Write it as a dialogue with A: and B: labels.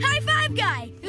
A: High five guy!